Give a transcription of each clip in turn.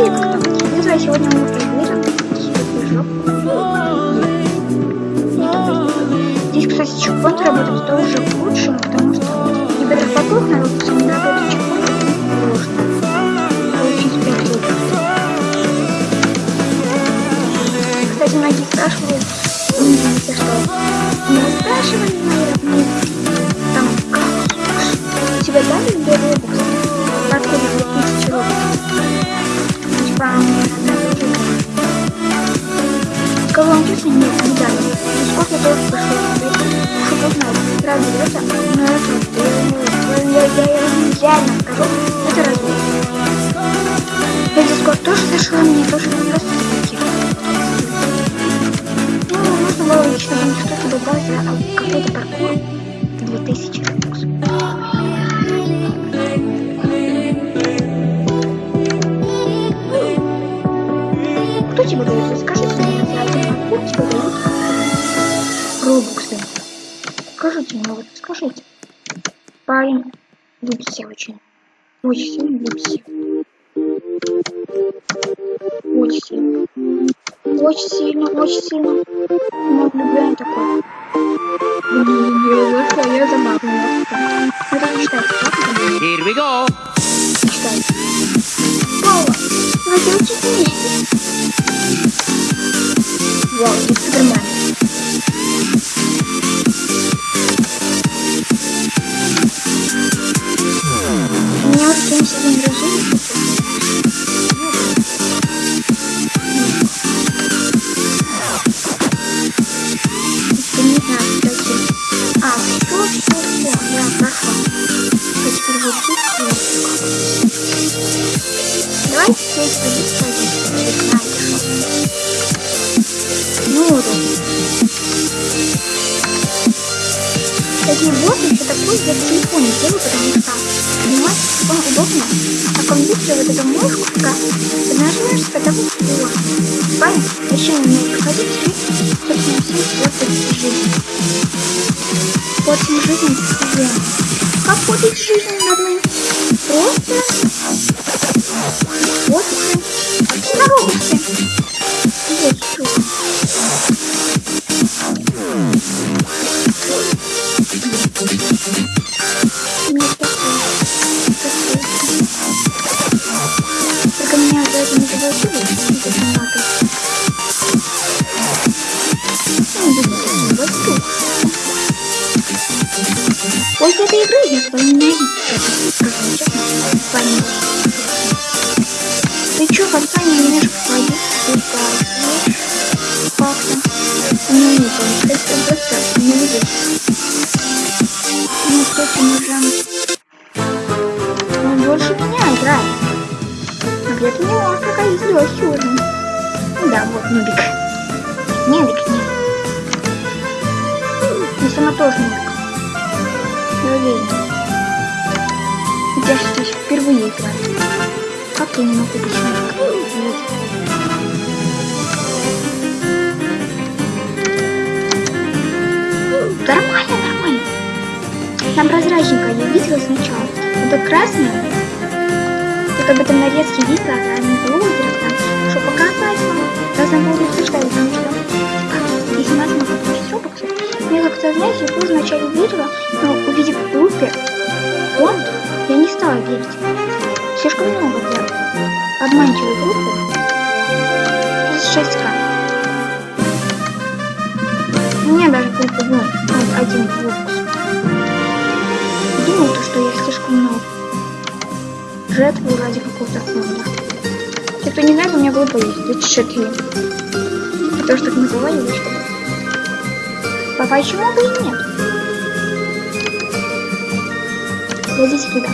или как там. Не знаю, сегодня мы. Движок. Здесь, кстати, чекпоинт работает тоже к лучшему, потому там что-то добавить, а какой-то паркур 2000 рубокс. Кто тебе дает? Расскажите мне, за один паркур тебе дают робоксы. Скажите мне, вот скажите. Парень любите очень. Очень сильно любите. Очень сильно. Очень сильно, очень сильно. Не влюбляю такой. Блин, я зашла, я забавная. Это не считается, правда? Here we go. Не считается. Паула, надо учить вместе. Вау, здесь супермен. У Кстати, вот еще такой я в телефоне делаю, потому что, понимаете, телефон удобно, а компьютер вот эта мышку, пока ты нажимаешь, когда вот вот. Правильно? Еще не умею проходить, и, собственно, все портит жизнь. Портим жизнь постоянно. Как портить жизнь, родные? Просто вот на робоксе. После этой игры я вами. Ты чё, компания немножко так, как-то. Ну, не помню, это просто не видишь. Ну, кстати, можем... Он больше меня играет. А где-то не может, пока есть легкий уровень. Ну да, вот, нубик. Нубик, нет. Я сама тоже нубик. Я уверена. Я здесь впервые играю. Как я не могу нубиком? Вот. Нормально, нормально. Там прозрачненько я видела сначала. Это красное. Я как бы там нарезки видела, а не было там, что показать вам. Раз на буду обсуждать, потому что типа, если нас получить робоксы, я как-то, знаете, я тоже вначале верила, но Слишком много для обманчивой группы. 36к. У меня даже группа, ну, один робокс. Думал, то, что я слишком много жертвую ради какого-то фонда. Те, кто не знает, у меня группа есть, 34. Я тоже так называю, или что? А почему бы и нет? Зайдите туда.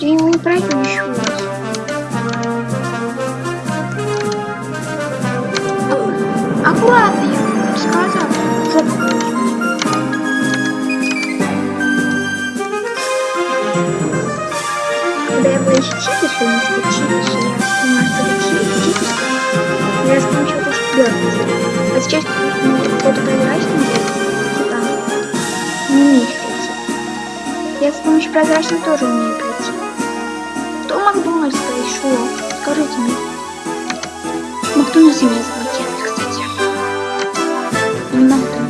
Нет, я его не пройду еще раз. Аккуратно, я сказал. Жопу Когда я была еще чипиш, я себе чипиш, я что чипиш, чипиш. Я раскручивала то, что дёргается. А сейчас, ну, кто-то что типа, не пройти. Я с помощью прозрачного тоже умею Макдональдс пришел? Скажите мне. Макдональдс меня заблокировали, кстати. Не могу?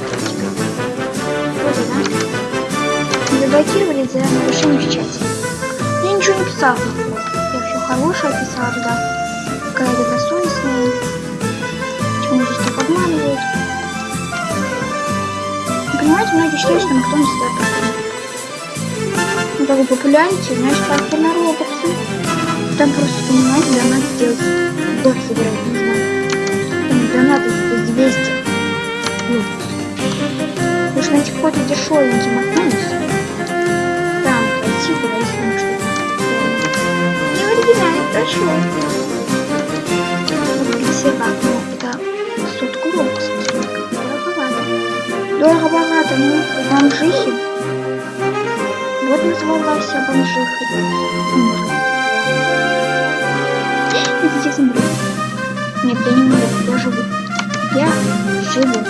Заблокировали за нарушение в чате. Я ничего не писала. Я все хорошее писала туда. Какая-то добросовестная. Почему здесь так обманывают? Понимаете, многие считают, что Макдональдс это проблема много популярности, значит, как на Роблоксе. Там просто, понимаете, донат сделать. Дор собирать не знаю. Там донат из 200. Вот. Уж найти какой-то дешевенький. Там пойти, говорить с ним что-то. Не в оригинале, хорошо. Вот для себя, ну, это сотку Роблокса. Дороговато. Дорого-богато, ну, вам жихи вот называлась бомжиха. Идите землю. Нет, я не умру, я живу. Я живу.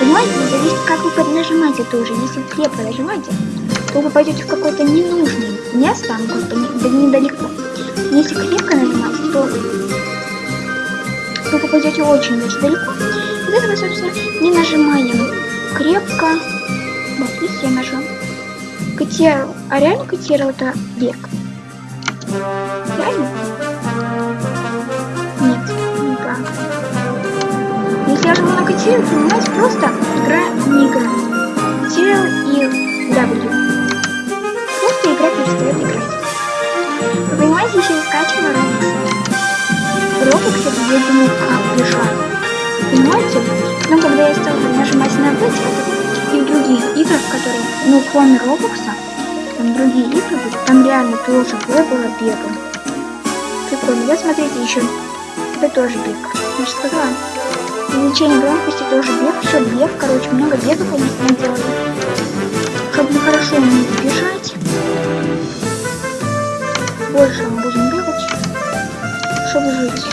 Понимаете, зависит, как вы нажимаете тоже. Если крепко нажимаете, то вы пойдете в какое-то ненужное место, ну как бы не, да недалеко. Если крепко нажимать, то вы попадете очень-очень далеко. Вот это мы, собственно, не нажимаем крепко. Вот, видите, я нажал. Котер... А реально котировал это бег? Реально? Я на котирове, понимаете, просто игра не играет. Котировал и W. Просто игра перестает играть. Вы понимаете, еще и скачивала Roblox. Roblox это я думаю, как бежать. Понимаете? Но когда я стала нажимать на вытяг, и других играх, которые, ну, кроме Роблокса, там другие игры там реально тоже было бегом. Прикольно. Вот смотрите еще. Это тоже бег. Я же сказала. Увеличение громкости тоже бег. Все бег. Короче, много бегов они с делали. Чтобы мы хорошо умели бежать. Больше мы будем бегать. Чтобы жить.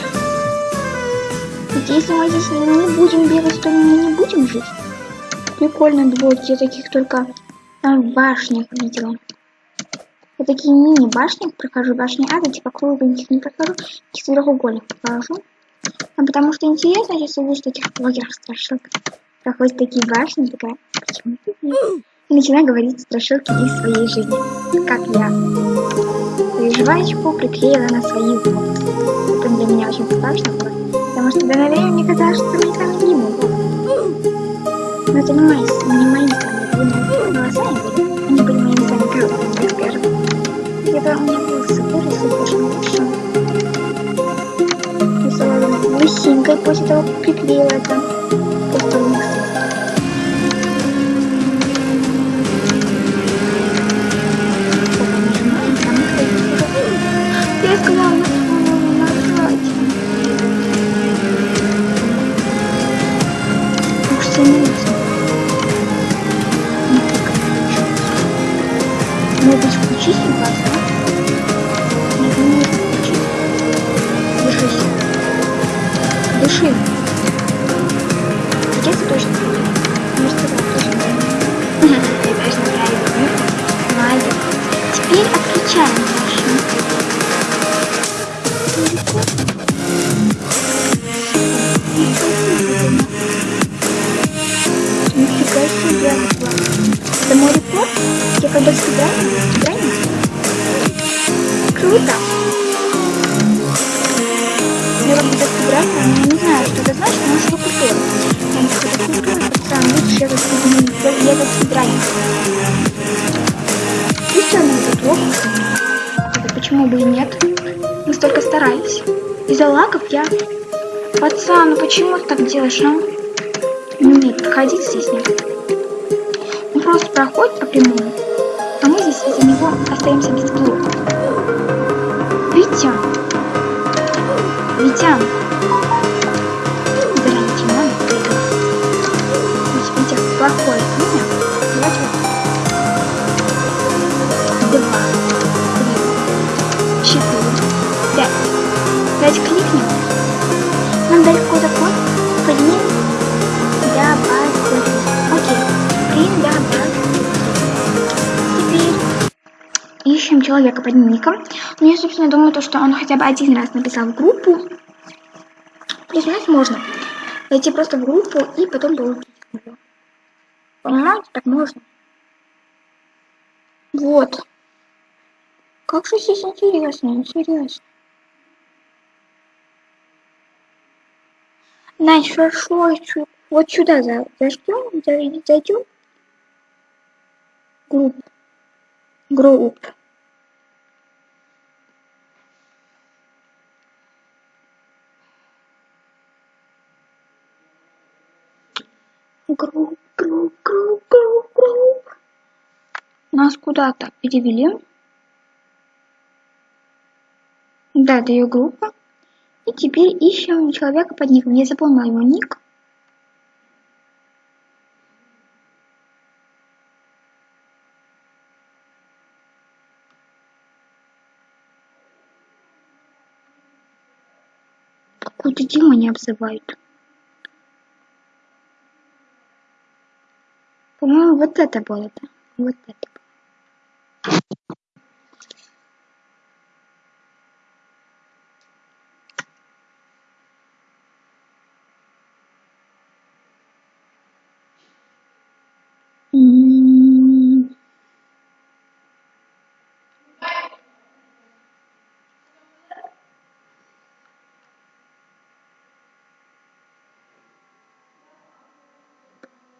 Ведь если мы здесь не будем бегать, то мы не будем жить прикольно двойки. Я таких только в башнях видела. Я такие мини-башни прохожу, башни ада, типа кругленьких не прохожу, каких-то треугольных прохожу. А потому что интересно, если вы таких блогерах страшилок проходят такие башни, такая, почему ты И начинаю говорить страшилки из своей жизни, как я. Жвачку приклеила на свои волосы. Это для меня очень страшно было, потому что до время мне казалось, что мне там не могут. Но это не не мои Может быть, да? Нет, не может включить. Держись. Дыши. Где ты точно? Может, ты точно. Ты точно правильно. Молодец. Теперь отключаем машину. Когда сыграю, сыграю. Круто. Я как будто сыграю, но не знаю, что это значит, но что круто. Я не хочу культуры, пацан, лучше я как я как сыграю. Пусть она плохо, это почему бы и нет. Мы столько старались. Из-за лагов я... Пацан, ну почему ты так делаешь, а? Ну нет, проходить здесь нет просто проходит по прямому, а из-за него остаемся без блока. Витя! Витя! Человека под ником. Но я, собственно, думаю, то, что он хотя бы один раз написал в группу. Признать можно. Зайти просто в группу и потом получить его. Понимаете, так можно. Вот. Как же здесь интересно, интересно. Значит, хорошо, вот сюда зайдем, зайдем. Групп. Групп. Групп, групп, групп, групп, групп. Нас куда-то перевели. Да, это ее группа. И теперь ищем человека под ником. Я запомнила его ник. Какую-то Дима не обзывают. По-моему, вот это было, да? Вот это.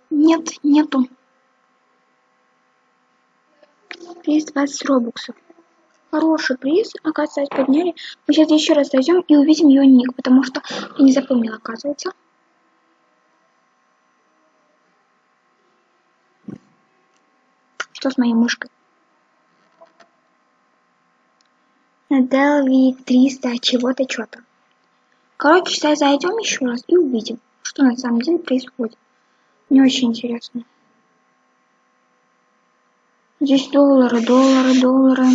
Нет, нету. Приз 20 робоксов. Хороший приз, оказывается, подняли. Мы сейчас еще раз зайдем и увидим ее ник, потому что я не запомнила, оказывается. Что с моей мышкой? Делви 300 чего-то, что-то. Короче, сейчас зайдем еще раз и увидим, что на самом деле происходит. Мне очень интересно. Здесь доллары, доллары, доллары.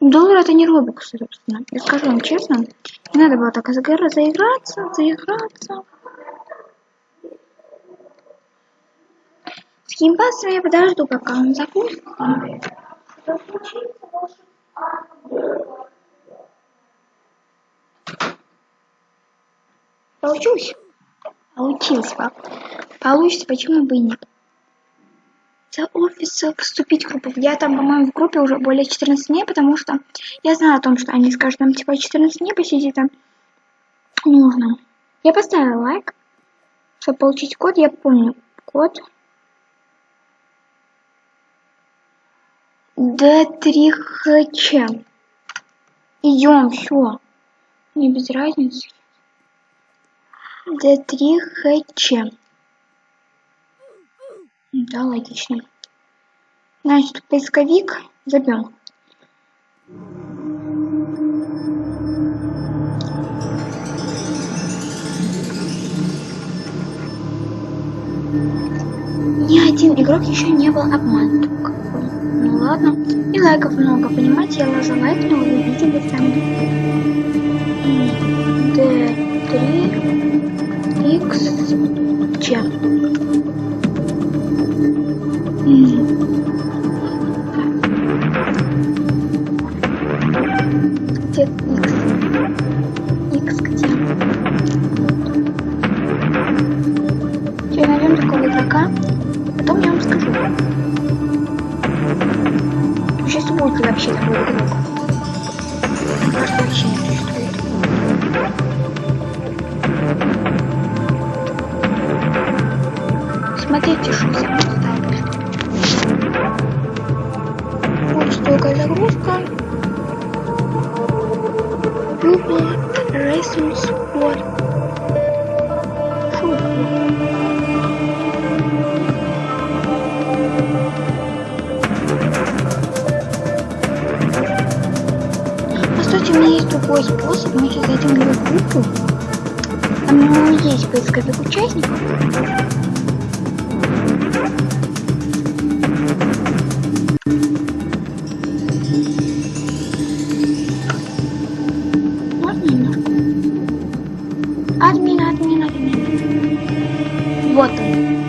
Доллар это не робокс, собственно. Я скажу вам честно, не надо было так заиграться, заиграться. С геймпасом я подожду, пока он запустится. Получилось? Получилось, пап. Получится, почему бы и нет. За офис вступить в группу. Я там, по-моему, в группе уже более 14 дней, потому что я знаю о том, что они скажут, там типа 14 дней посидеть там нужно. Я поставила лайк, чтобы получить код, я помню код. D3HC. Идем, все. Не без разницы. D3HC. Да, логично. Значит, поисковик забьем. Ни один игрок еще не был обманут. Ну ладно. И лайков много, понимаете? Я ложу лайк, но вы видели сами. D3 X Ч. Кстати, у меня есть другой способ. Мы сейчас зайдем в группу. Там у него есть поисковик участников. Вот он.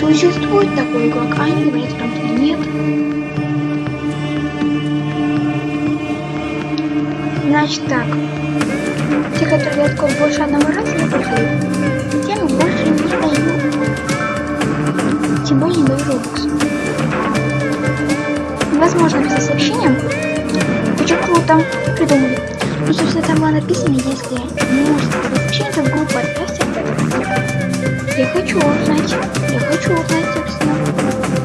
Существует такой игрок, а они говорят, что Значит так. Те, которые откроют больше одного раза, я продаю. Тем больше не даю. Тем более не даю робокс. Возможно, писать сообщением. Очень круто. Придумали. Ну, собственно, там было написано, если не можете писать сообщение, то в группу отправьте. Я хочу узнать. Я хочу узнать, собственно.